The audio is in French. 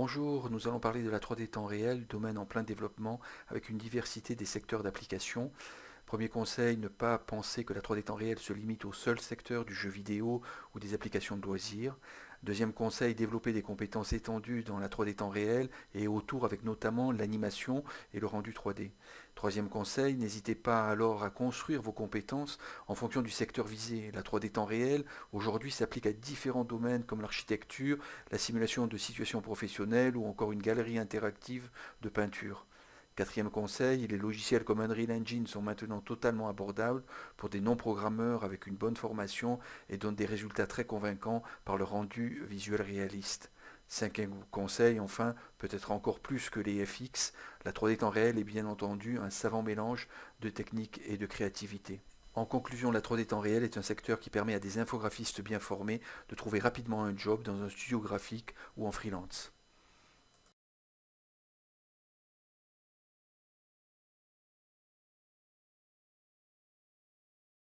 Bonjour, nous allons parler de la 3D temps réel, domaine en plein développement avec une diversité des secteurs d'application. Premier conseil, ne pas penser que la 3D temps réel se limite au seul secteur du jeu vidéo ou des applications de loisirs. Deuxième conseil, développer des compétences étendues dans la 3D temps réel et autour avec notamment l'animation et le rendu 3D. Troisième conseil, n'hésitez pas alors à construire vos compétences en fonction du secteur visé. La 3D temps réel aujourd'hui s'applique à différents domaines comme l'architecture, la simulation de situations professionnelles ou encore une galerie interactive de peinture. Quatrième conseil, les logiciels comme Unreal Engine sont maintenant totalement abordables pour des non-programmeurs avec une bonne formation et donnent des résultats très convaincants par le rendu visuel réaliste. Cinquième conseil, enfin, peut-être encore plus que les FX, la 3D temps réel est bien entendu un savant mélange de technique et de créativité. En conclusion, la 3D temps réel est un secteur qui permet à des infographistes bien formés de trouver rapidement un job dans un studio graphique ou en freelance.